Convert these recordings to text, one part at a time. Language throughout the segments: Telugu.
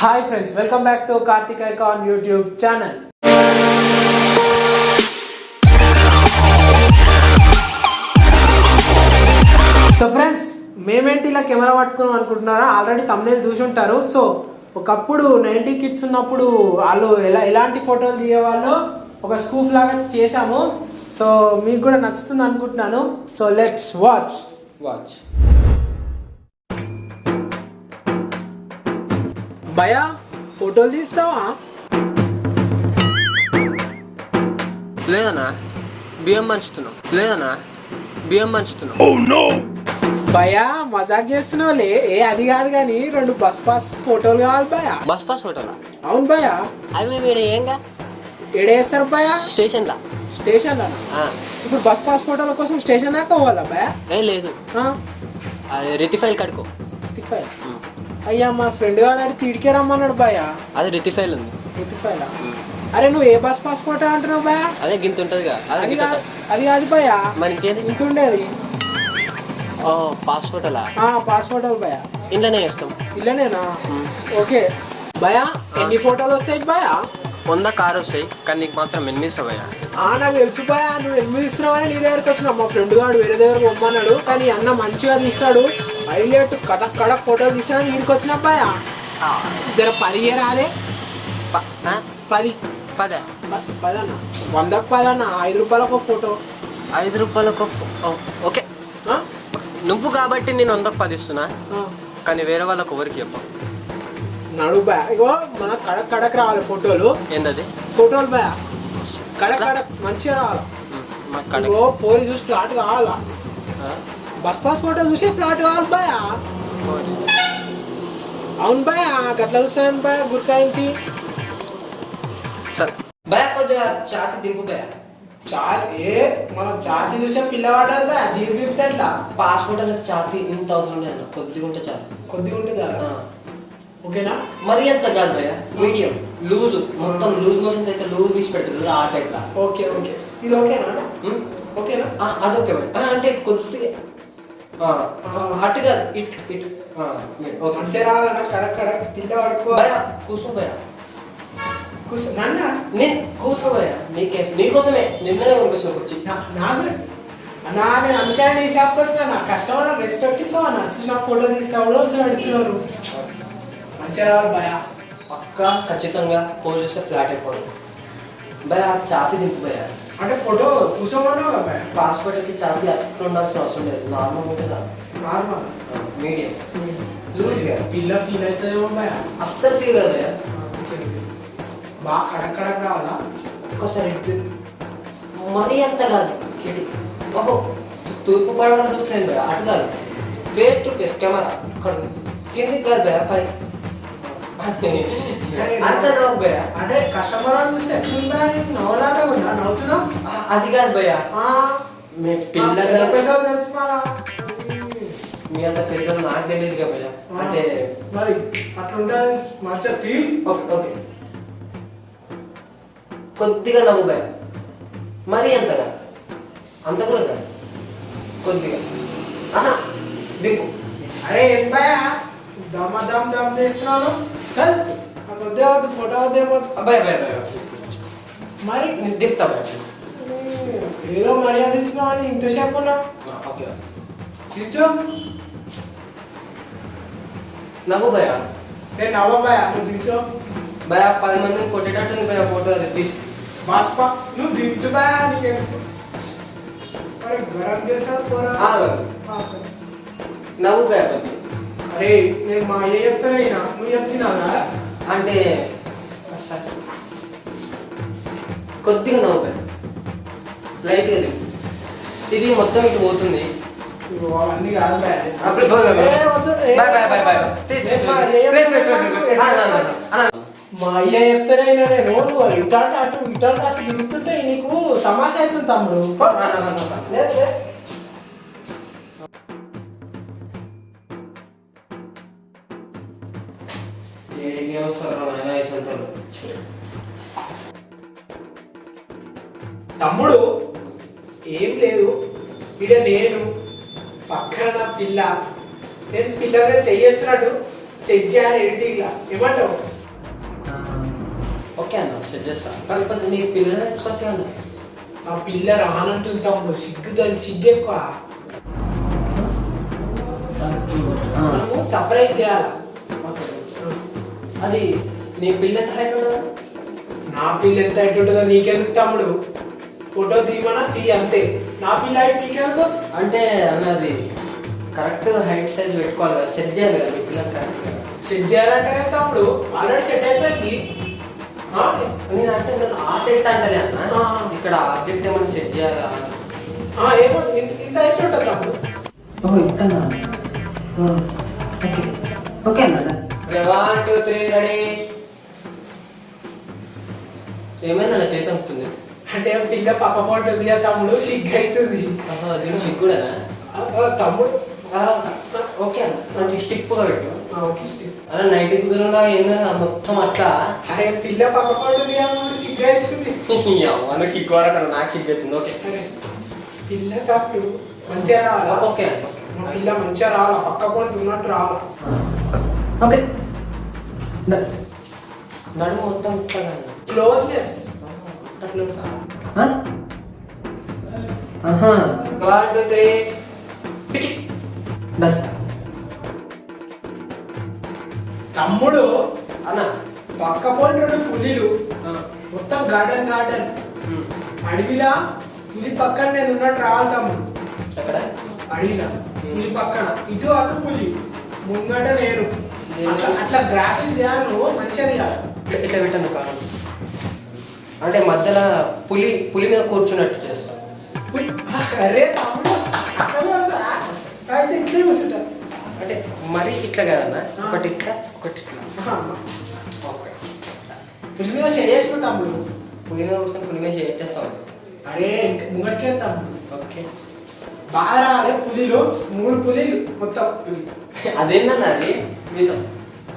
Hi friends welcome back to Karthik icon YouTube channel so friends మేమేంటి ఇలా కెమెరా పట్టుకున్నాం అనుకుంటున్నారా? ఆల్రెడీ తమ్నేల్ చూసి ఉంటారు. సో ఒకప్పుడు నైంటీ కిడ్స్ ఉన్నప్పుడు వాళ్ళు ఎలా ఎలాంటి ఫోటోలు తీయేవాళ్ళు? ఒక స్కూప్ లాగా చేశాము. సో మీకు కూడా నచ్చుతుంది అనుకుంటున్నాను. సో లెట్స్ వాచ్ వాచ్ భయా ఫోటోలు తీస్తావా? లేదన్నా బియ్యం పంచుతున్నాం. లేదన్నా బియ్యం పంచుతున్నాం. భయా మజాక్ చేస్తున్నావులే ఏ అది కాదు కానీ రెండు బస్ పాస్ ఫోటోలు కావాలి భయా బస్ పాస్ హోటలా అవును భయా అవి మేము ఇక్కడ ఏంగా ఎడేస్తారు భయా స్టేషన్లా. స్టేషన్ ఆ, ఇప్పుడు బస్ పాస్ ఫోటోల కోసం స్టేషన్ దాకా పోవాలా భయా ఏ లేదు. రితిఫైల్ కడుకో రితిఫైల్. అయ్యా మా ఫ్రెండ్ గారు అడిగి తిడికే రమ్మన్నాడు భయా అది రితిఫైల్ ఉంది. రితిఫైల్ ఉమ్. అరే నువ్వు ఏ బస్ పాస్ ఫోటో అంటున్నావు భయా అదే గింత ఉంటుందిగా అదే అది గింత కాదు భయా మరి ఇంకేది? ఇంత ఉండేది. ఓ పాస్ హోటలా ఆ, పాస్ ఫోటోలు భయా ఇంట్లోనే చేస్తాం. ఇల్లనేనా. ఓకే. భయా ఎన్ని ఫోటోలు వస్తాయి భయా వంద కారు వస్తాయి కానీ నీకు మాత్రం ఎన్ని ఇస్తావయ్యా ఆ నాకు తెలుసు భయ నువ్వు ఎనిమిది ఇస్తున్నావని నీ దగ్గరకు వచ్చిన మా ఫ్రెండ్ గాడు వేరే దగ్గర పొమ్మన్నాడు కానీ అన్న మంచిగా తీస్తాడు. హైలైట్ కథక్ కడక్ ఫోటోలు తీస్తాడు నీకు వచ్చిన భయ జర పది రాదే ఆ? పది. పదే. ప- పదన్న వందకు పదన్న ఐదు రూపాయలకు ఒక ఫోటో? ఐదు రూపాయలకు ఓ, ఓకే? నువ్వు కాబట్టి నేను వందకు పది ఇస్తున్నా. కానీ వేరే వాళ్ళకి ఎవరికి చెప్పు? నడు భయ ఇగో మన కడక్ కడక్ రావాలి ఫోటోలు. ఏందది? ఫోటోలు భయ కడక్ కడక్ మంచిగా రావాలి. ఇగో పోరి చూసి ఫ్లాట్ కావాలా? బస్ పాస్ ఫోటో చూసి ఫ్లాట్ కావాలి భయ అవును భయ గట్ల చూస్తాను భయ గుర్కాయించి సరే. భయ కొద్దిగా ఛాతి దింపు భయ చాతి ఏ మనం చాతి చూసే పిల్లవాడాలి భయ దీని తిప్పితే ఎట్లా? పాస్పోర్ట్ అనేది ఛాతి ఇంత అవసరం లేదు అన్న కొద్దిగా ఉంటే చాలు. కొద్దిగా ఉంటే చాలు. ఓకేనా? మరి అంత కాదు భయ మీడియం లూజ్ మొత్తం లూజ్ మోషన్స్ అయితే లూజ్ తీసి పెడుతుంది ఆ టైప్ లా ఓకే ఓకే. ఇది ఓకేనా? ఉమ్, ఓకేనా? అదొకే భయ ఆ, అంటే కొద్దిగా అటు కాదు ఇట్ ఇట్. ఓకే. రావాలన్నా కడక్ కడక్ పిల్ల పడుకో. కూర్చో భయ. కూర్చో నాన్న. నేను కూర్చో భయ. నీకే నీకోసమే నిన్ననే కొనుకొచ్చిన వచ్చి నా- నాకు అన్నా నేను అందుకే నీ షాప్కి వచ్చిన నా కస్టమర్ రెస్పెక్ట్ ఇస్తావా? నా చూసిన ఫోటో తీస్తావు రోజు అడుగుతున్నారు మంచిగా రావాలి భయ. పక్కా ఖచ్చితంగా పోల్ చేస్తే ఫ్లాట్ అయిపోవడం భయ ఛాతి దింపు భయ. అంటే ఫోటో కూర్చోమన్నావు కదా భయ పాస్పోర్ట్కి ఛాతి అట్లా ఉండాల్సిన అవసరం లేదు నార్మల్ ఉంటే చాలు నార్మల్ మీడియం లూజ్గా పిల్ల ఫీల్ అవుతుందేమో భయ అస్సలు ఫీల్ కాదు భయ ఓకే ఓకే బాగా కడక్ కడక్ రావాలా ఒక్కసారి ఇటు మరీ అంత కాదు ఇటు ఓహో తూర్పు పడవల చూస్తున్నాను భయ అటు కాదు ఫేస్ టు ఫేస్ కెమెరా ఇక్కడ కిందికి కాదు భయ పై అంత నవ్వు భయ అంటే కస్టమర్ అని చూస్తే ఎట్లుందా నీకు నవ్వలాట ఉందా నవ్వుతున్నావు ఆ, అది కాదు భయ ఆ, మీ పెద్ద మన మీ అంత పెద్దలు నాకు తెలియదు కదా భయ అంటే మరి అట్లుంటే మంచిగా తీ ఓకే ఓకే. కొద్దిగా నవ్వు భయ మరీ అంతగా. అంత కూడా కాదు కొద్దిగా. ఆహా దింపు. అరే ఏం భయ దమ్మ దమ్ దమ్ చేస్తున్నాను చల్. వద్దు ఫోటో అబ్బాయి అబ్బాయి మరి? దింపుతా భయ ఏదో మర్యాద ఇస్తున్నావు అని ఇంతసేపు ఉన్నావు? ఓకే. తీర్చు నవ్వు భయ నేను నవ్వ భయ నువ్వు దించు. భయ పది మందిని కొట్టేటట్టుంది భయ ఫోటో అది ప్లీజ్ బాస్పా నువ్వు దించు భయ నీకెందుకు? గరం చేశాడు పోరా. నవ్వు భయ అరే నేను మా అయ్య చెప్తానే అయినా నువ్వు చెప్తున్నావురా? అంటే. కొద్దిగా నవ్వు భయ లైట్గా దింపు ఇది మొత్తం ఇటు పోతుంది కాదు అప్పుడు బాయ్ బాయ్ బాయ్. బాయ్ మా అయ్య చెప్తానే నేను నువ్వు ఇటాట అటు ఇటాట అటు తిరుగుతుంటే నీకు తమాషా అవుతుంది తమ్ముడు పో. ఇడ నేను పక్కన నా పిల్ల. నేను పిల్లగా చెయ్యేస్తున్నట్టు సెట్ చేయాలి ఎడిటింగ్ లా. ఏమంటావు? సెట్ చేస్తా. కాకపోతే నీ పిల్లలు తెచ్చుకోవచ్చు కదా ఆ పిల్ల రానంటుంది తమ్ముడు సిగ్గు దానికి సిగ్గు ఎక్కువ. మనము సర్ప్రైజ్ చేయాలి? అది నీ పిల్ల ఎంత హైట్ ఉండదా నా పిల్ల ఎంత హైట్ ఉంటుందో నీకెందుకు తమ్ముడు? ఫోటో తీయమన్నా తీ అంతే. నా పిల్ల హైట్ నీకెందుకు అంటే అన్నది కరెక్ట్ హైట్ సైజ్ పెట్టుకోవాలి కదా సెట్ చేయాలి కదా నీ పిల్లలు కరెక్ట్ సెట్ చేయాలంటే కదా తమ్ముడు ఆల్రెడీ సెట్ అయిపోయింది. నేను అంటే నేను ఆ సెట్ అంటలే అన్న. ఇక్కడ ఆబ్జెక్ట్ ఏమైనా సెట్ చేయాలా? ఆ, ఏమో ఇంత ఇంత హైట్ ఉంటుంది తమ్ముడు. ఓ ఇంటన్నా ఓకే. ఓకే అన్న వన్ టూ త్రీ రెడీ ఏమైందన్న చేతి అవుతుంది అంటే పిల్ల ఉంటుంది కదా తమ్ముడు సిగ్గు అవుతుంది తమ్ముడు. ఓకే అన్న. అంటే స్టిక్గా పెట్టు. ఓకే. అలా నైట్ కుదురుగా ఏందన్నా మొత్తం అట్లా? అరే పిల్ల పక్క పడుతుంది సిగ్గు అవుతుంది అమ్మ సిగ్గు వరకు నాకు సిగ్గు అవుతుంది ఓకే పిల్ల తప్పుడు మంచిగా రావాలా ఓకే పిల్ల మంచిగా రావాలా పక్క ఉన్నట్టు రావాలా ఓకే. నడుము మొత్తం ఇట్లాగా తమ్ముడు అన్న. పక్క పంట పులిలు మొత్తం గార్డెన్ గార్డెన్. అడవిలా పులి పక్కన నేను ఉన్నట్టు రావాలి తమ్ముడు. ఎక్కడ? అడవిలా పులి పక్కన. ఇటు అటు పులి ముంగట నేను. అట్లా గ్రాఫిక్స్ చేయాలి మంచిగా ఇట్లా ఇట్లా పెట్టాను కావాలి అంటే మధ్యలో పులి పులి మీద కూర్చున్నట్టు పులి కూర్చుంటా. అంటే మరి ఇట్లా కాదన్న ఒకటి ఇట్లా ఒకటి ఇట్లా. ఓకే. పులి మీద చేసిన తమ్ముడు. పులి మీద కూర్చొని పులి మీద చేస్తాం అరే ఇంక ముంగటికే తమ్ముడు. ఓకే. బాగా రాలే పులిలు మూడు పులిలు మొత్తం. అదేంటన్న అది? నిజం.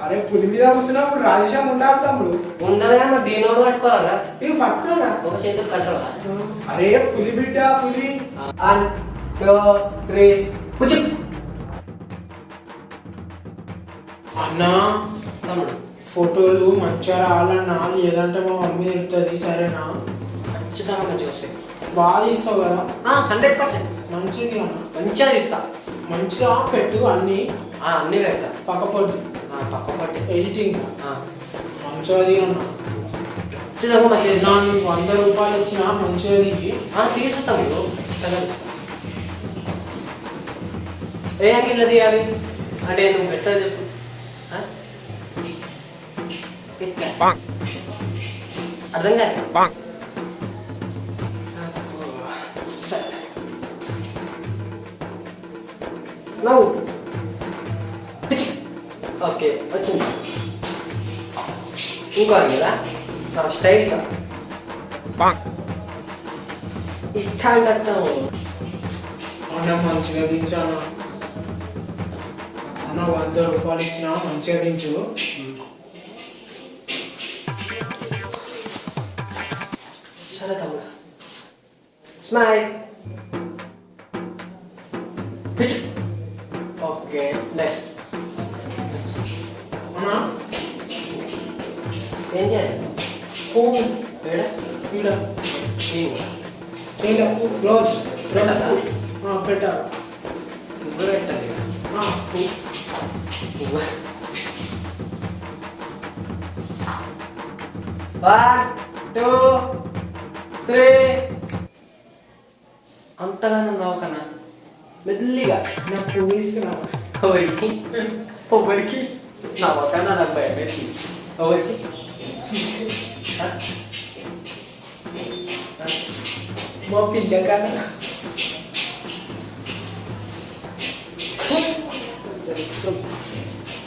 అరే పులి మీద కూర్చున్నప్పుడు రాజేశ్యాం ఉండాలి తమ్ముడు. ఉండాలి కానీ దీని వల్ల పట్టుకోవాలా? ఇక పట్టుకోగా ఒక చేతికి కంట్రోలా అరే పులి బిడ్డ పులి. వన్ టూ త్రీ కూర్చో. అన్నా తమ్ముడు. ఫోటోలు మంచిగా రావాలన్నా లేదంటే మా మమ్మీ తిడుతుంది సరేనా? ఖచ్చితంగా మంచిగా వస్తాయి. బాగా తీస్తావు కదా? హండ్రెడ్ పర్సెంట్ మంచిగా మంచిగా తీస్తా. మంచిగా పెట్టు అన్ని. ఆ, అన్నీ పెడతా. పక్క ఎడిటింగ్ తీస్తా. నా నీకు వంద రూపాయలు ఇచ్చిన ఆ, తీస్తా తమ్ముడు ఖచ్చితంగా ఏ యాంగిల్లో తీయాలి? అంటే నువ్వు పెట్టా చెప్పు. అర్థం కాదు సరే. నవ్వు. ఓకే వచ్చింది. ఇంకో యాంగిలా నా స్టైల్గా ఇట్లా అంటాము అన్న మంచిగా దించాను? అన్న వంద రూపాయలు ఇచ్చిన మంచిగా దించు. సరే తమ్ముడు. స్మైల్. ఏం చేయాలి పువ్వు ఏడ ఈడ ఏం చేయలే పువ్వు క్లోజ్ పెట్టాలా? పెట్టాలి నువ్వు పెట్టాలి ఆ, పువ్వు నువ్వు వన్ టూ త్రీ అంతగానో నవ్వకన్నా మెల్లిగా నా పువ్వు తీసుకురా ఎవరికి ఎవరికి నా పక్కన నాకు భయం పెట్టి ఎవరికి ఆ? ఆ? మా పిల్ల కన్నా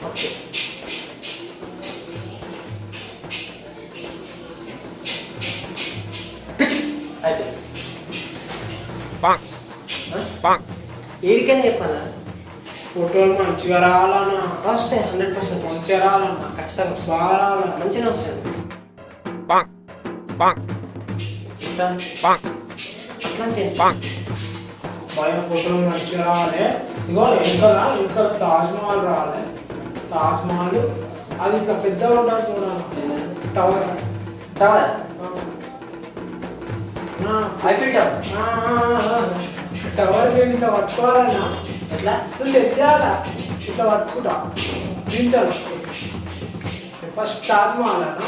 ఓకే అయిపోయింది ఏడికైనా చెప్పాలా ఫోటోలు మంచిగా రావాలన్నా. వస్తాయి. హండ్రెడ్ పర్సెంట్ మంచిగా రావాలన్నా. ఖచ్చితంగా బాగా రావాలన్నా మంచిగా వస్తాయి. భయం ఫోటోలు మంచిగా రావాలి. ఇగో ఇంకా తాజ్ మహల్ రావాలి. తాజ్ మహల్. అది ఇట్లా పెద్దగా ఉంటుంది చూడాలి tower. Tower? Eiffel tower. Tower ఇట్లా పట్టుకోవాలన్నా. ఎట్లా నువ్వు సెట్ చేయాలా ఇట్లా పట్టుకుంటా దించాలి ఫస్ట్ తాజ్ మహల్ అన్న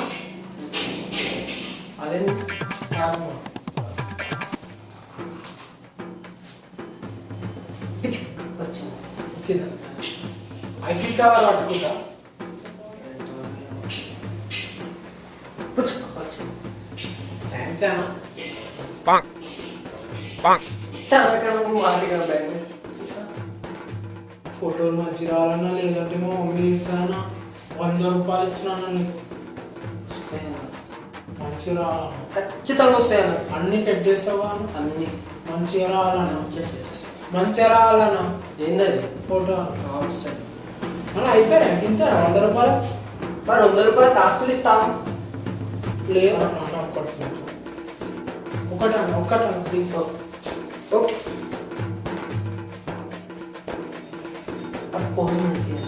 అదే తాజ్ మహల్ వచ్చింది వచ్చింది ఐఫిల్ టవర్ పట్టుకుంటా పుచ్చుకో, వచ్చింది థ్యాంక్స్ అన్న Bonk. Bonk. టవర్ కన్నా నువ్వు వాటిగా బ్యాంగ్ ఫోటోలు మంచి రావాలన్నా లేదంటే మా మమ్మీ ఇస్తానా వంద రూపాయలు ఇచ్చినా నీకు? మంచిగా ఖచ్చితంగా వస్తాయి అన్న అన్ని సెట్ చేస్తావా? అన్న? మంచిగా రావాలన్నా చేసి వచ్చేస్తాయి మంచిగా రావాలన్నా ఏందది ఫోటో వస్తాయి అన్న అయిపోయా ఇంత వంద రూపాయలు? మరి వంద రూపాయలు కాస్తులు ఇస్తాం. లేదు ఒకటి చాలు. ఒకటి అన్న ఒక్కటి అన్న ప్లీజ్ ఓకే పోదు మంచిగా.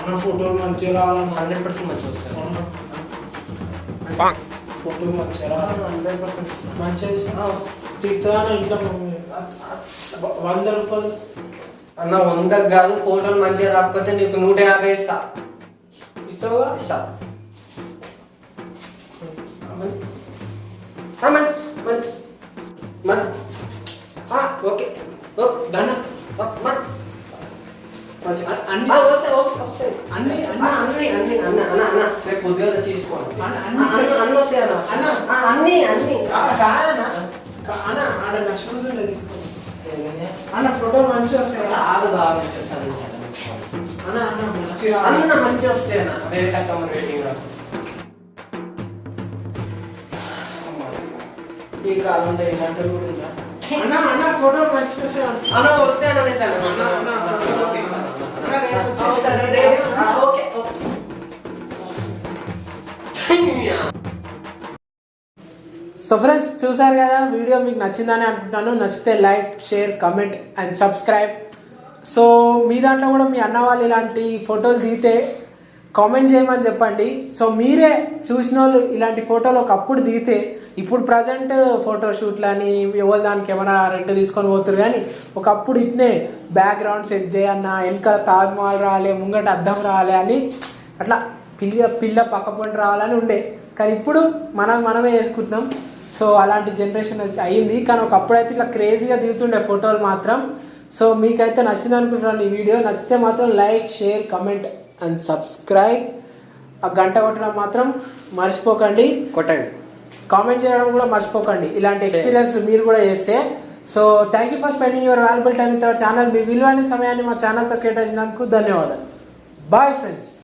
అన్న ఫోటోలు మంచిగా హండ్రెడ్ పర్సెంట్ మంచిగా వస్తాయి. ఫోటోలు మంచిగా రావాలి హండ్రెడ్ పర్సెంట్ మంచిగా ఇంట్లో? వంద రూపాయలు. అన్న వందకు కాదు ఫోటోలు మంచిగా రాకపోతే నీకు నూట యాభై ఇస్తా. ఇస్తావుగా ఇస్తా. అన్న అన్న వేరే కస్టమర్ వెయిటింగ్ ఈ కాలంలో ఇలాంటి కూడా ఉందా? అన్న అన్న ఫోటో వస్తాయి అన్న. వస్తే ఓకే, సో ఫ్రెండ్స్ చూసారు కదా వీడియో మీకు నచ్చిందని అనుకుంటాను. నచ్చితే like share comment and subscribe so మీ దాంట్లో కూడా మీ అన్న వాళ్ళు ఇలాంటి ఫోటోలు దిగితే కామెంట్ చేయమని చెప్పండి. సో మీరే చూసిన వాళ్ళు ఇలాంటి ఫోటోలు ఒకప్పుడు దిగితే ఇప్పుడు ప్రజెంట్ ఫోటోషూట్లు అని ఎవరు దానికి ఏమైనా రెంట్ తీసుకొని పోతురు కానీ ఒకప్పుడు ఇట్నే బ్యాక్గ్రౌండ్ సెట్ చేయన్న వెనకాల తాజ్మహల్ రాలే ముంగట అద్దం రాలే అని అట్లా పిల్ల పిల్ల పక్క రావాలని ఉండే. కానీ ఇప్పుడు మనం మనమే చేసుకుంటున్నాం. సో అలాంటి జనరేషన్ వచ్చి కానీ ఒకప్పుడైతే ఇట్లా క్రేజీగా దిగుతుండే ఫోటోలు మాత్రం. సో మీకైతే నచ్చింది అనుకుంటున్నాను ఈ వీడియో. నచ్చితే మాత్రం like share comment and subscribe. ఆ గంట కొట్టడం మాత్రం మర్చిపోకండి. కొట్టండి. కామెంట్ చేయడం కూడా మర్చిపోకండి. ఇలాంటి ఎక్స్పీరియన్స్ మీరు కూడా చేస్తే. So thank you for spending your valuable time with our channel మీ విలువైన సమయాన్ని మా ఛానల్తో కేటాయించినందుకు ధన్యవాదాలు. Bye friends